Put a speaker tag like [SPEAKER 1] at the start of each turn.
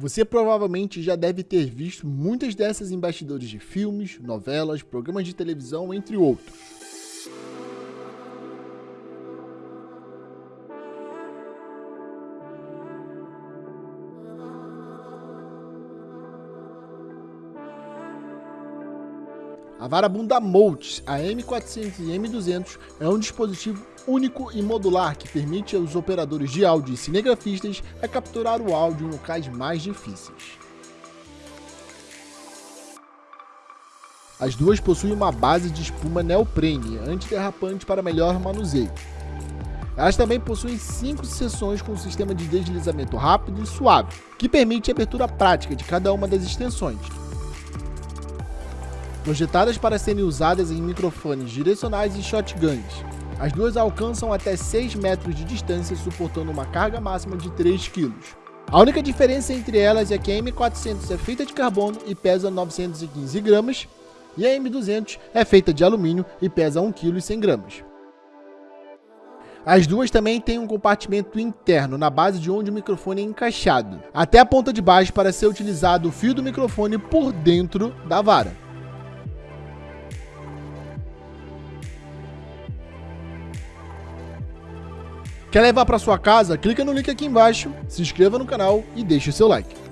[SPEAKER 1] Você provavelmente já deve ter visto muitas dessas em bastidores de filmes, novelas, programas de televisão, entre outros. A Varabunda Molt, a M400 e M200, é um dispositivo único e modular que permite aos operadores de áudio e cinegrafistas a capturar o áudio em locais mais difíceis. As duas possuem uma base de espuma neoprene antiderrapante para melhor manuseio. Elas também possuem cinco seções com um sistema de deslizamento rápido e suave, que permite a abertura prática de cada uma das extensões, projetadas para serem usadas em microfones direcionais e shotguns. As duas alcançam até 6 metros de distância, suportando uma carga máxima de 3 kg. A única diferença entre elas é que a M400 é feita de carbono e pesa 915 gramas, e a M200 é feita de alumínio e pesa 1 kg e 100 gramas. As duas também têm um compartimento interno na base de onde o microfone é encaixado, até a ponta de baixo para ser utilizado o fio do microfone por dentro da vara. Quer levar para sua casa? Clica no link aqui embaixo, se inscreva no canal e deixe seu like.